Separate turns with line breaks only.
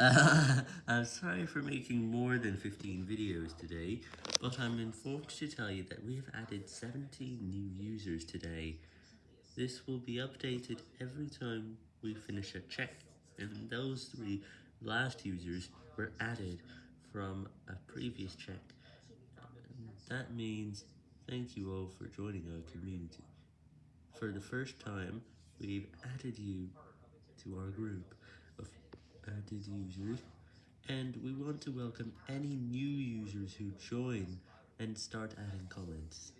Uh, I'm sorry for making more than 15 videos today, but I'm informed to tell you that we have added 17 new users today. This will be updated every time we finish a check, and those three last users were added from a previous check. That means thank you all for joining our community. For the first time, we've added you to our group users, and we want to welcome any new users who join and start adding comments.